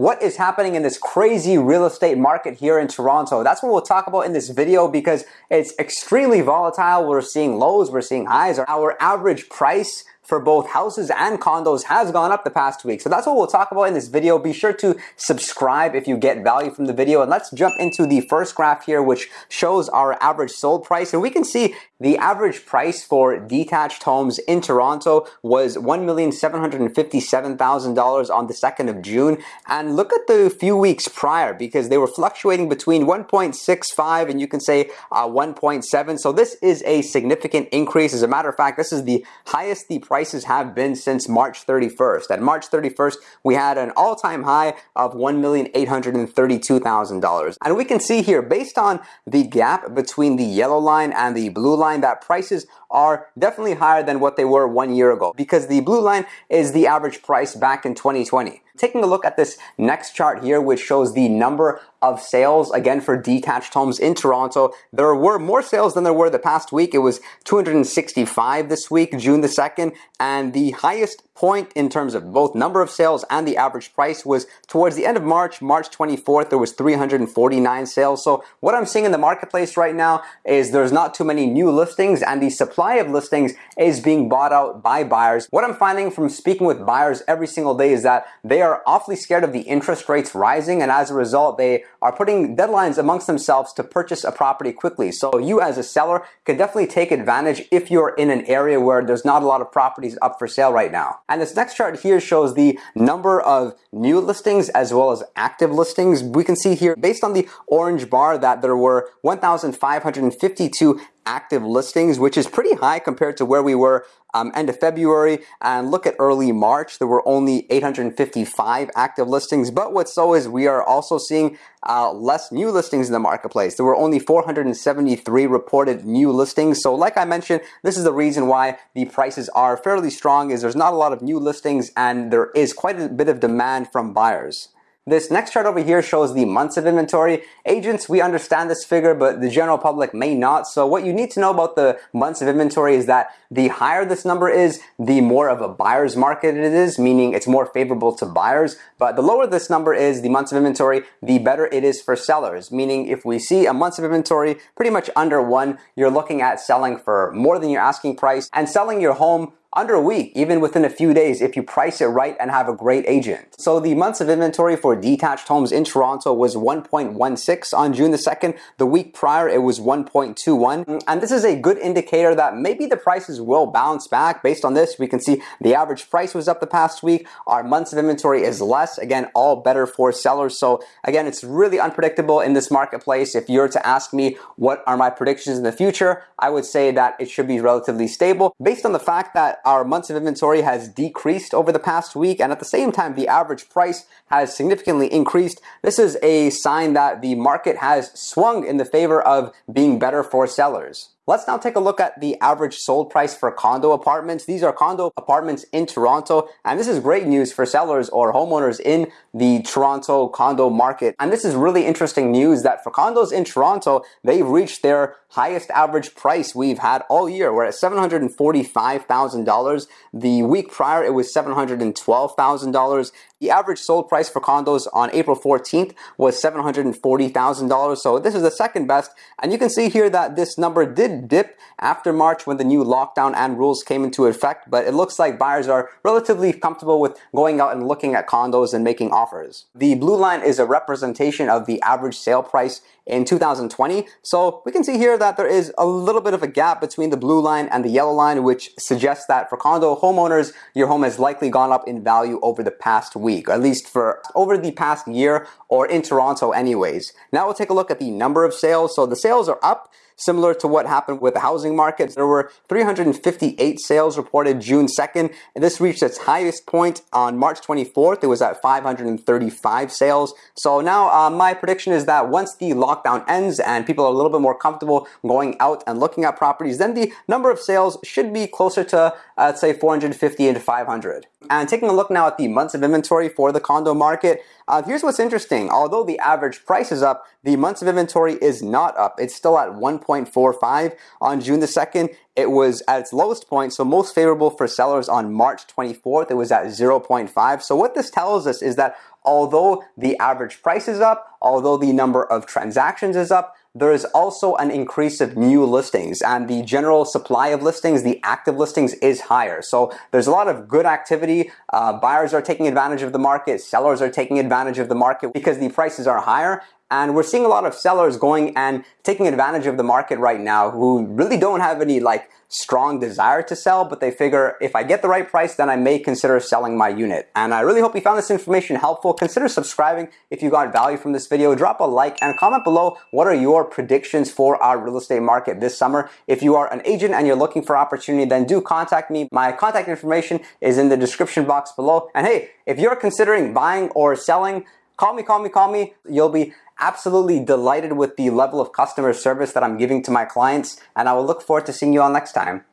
what is happening in this crazy real estate market here in Toronto. That's what we'll talk about in this video because it's extremely volatile. We're seeing lows, we're seeing highs. Our average price for both houses and condos has gone up the past week. So that's what we'll talk about in this video. Be sure to subscribe if you get value from the video. And let's jump into the first graph here, which shows our average sold price. And we can see the average price for detached homes in Toronto was $1,757,000 on the 2nd of June. And look at the few weeks prior because they were fluctuating between 1.65 and you can say uh, 1.7. So this is a significant increase. As a matter of fact, this is the highest the price prices have been since March 31st. At March 31st, we had an all-time high of $1,832,000. And we can see here, based on the gap between the yellow line and the blue line, that prices are definitely higher than what they were one year ago because the blue line is the average price back in 2020. Taking a look at this next chart here, which shows the number of sales again for detached homes in Toronto. There were more sales than there were the past week. It was 265 this week, June the 2nd, and the highest point in terms of both number of sales and the average price was towards the end of March, March 24th, there was 349 sales. So what I'm seeing in the marketplace right now is there's not too many new listings and the supply of listings is being bought out by buyers. What I'm finding from speaking with buyers every single day is that they are awfully scared of the interest rates rising and as a result they are putting deadlines amongst themselves to purchase a property quickly. So you as a seller can definitely take advantage if you're in an area where there's not a lot of properties up for sale right now. And this next chart here shows the number of new listings as well as active listings. We can see here based on the orange bar that there were 1,552 active listings, which is pretty high compared to where we were um, end of February. And look at early March, there were only 855 active listings. But what's so is we are also seeing uh, less new listings in the marketplace. There were only 473 reported new listings. So like I mentioned, this is the reason why the prices are fairly strong is there's not a lot of new listings and there is quite a bit of demand from buyers. This next chart over here shows the months of inventory. Agents, we understand this figure, but the general public may not. So what you need to know about the months of inventory is that the higher this number is, the more of a buyer's market it is, meaning it's more favorable to buyers. But the lower this number is, the months of inventory, the better it is for sellers. Meaning if we see a months of inventory pretty much under one, you're looking at selling for more than your asking price and selling your home under a week, even within a few days if you price it right and have a great agent. So the months of inventory for detached homes in Toronto was 1.16 on June the 2nd. The week prior it was 1.21 and this is a good indicator that maybe the prices will bounce back. Based on this we can see the average price was up the past week. Our months of inventory is less. Again all better for sellers. So again it's really unpredictable in this marketplace. If you're to ask me what are my predictions in the future I would say that it should be relatively stable based on the fact that our months of inventory has decreased over the past week and at the same time the average price has significantly increased. This is a sign that the market has swung in the favor of being better for sellers. Let's now take a look at the average sold price for condo apartments. These are condo apartments in Toronto, and this is great news for sellers or homeowners in the Toronto condo market. And this is really interesting news that for condos in Toronto, they've reached their highest average price we've had all year. We're at $745,000. The week prior, it was $712,000. The average sold price for condos on April 14th was $740,000. So this is the second best. And you can see here that this number did dip after March when the new lockdown and rules came into effect. But it looks like buyers are relatively comfortable with going out and looking at condos and making offers. The blue line is a representation of the average sale price in 2020. So we can see here that there is a little bit of a gap between the blue line and the yellow line, which suggests that for condo homeowners, your home has likely gone up in value over the past week, at least for over the past year or in Toronto anyways. Now we'll take a look at the number of sales. So the sales are up Similar to what happened with the housing market, there were 358 sales reported June 2nd, and this reached its highest point on March 24th. It was at 535 sales. So now uh, my prediction is that once the lockdown ends and people are a little bit more comfortable going out and looking at properties, then the number of sales should be closer to, uh, say, 450 and 500. And taking a look now at the months of inventory for the condo market, uh, here's what's interesting. Although the average price is up, the months of inventory is not up. It's still at 1.45 on June the 2nd. It was at its lowest point, so most favorable for sellers on March 24th. It was at 0.5. So what this tells us is that although the average price is up, although the number of transactions is up, there is also an increase of new listings and the general supply of listings, the active listings is higher. So there's a lot of good activity. Uh, buyers are taking advantage of the market. Sellers are taking advantage of the market because the prices are higher and we're seeing a lot of sellers going and taking advantage of the market right now who really don't have any like strong desire to sell, but they figure if I get the right price, then I may consider selling my unit. And I really hope you found this information helpful. Consider subscribing if you got value from this video. Drop a like and comment below what are your predictions for our real estate market this summer. If you are an agent and you're looking for opportunity, then do contact me. My contact information is in the description box below. And hey, if you're considering buying or selling, call me, call me, call me. You'll be absolutely delighted with the level of customer service that I'm giving to my clients, and I will look forward to seeing you all next time.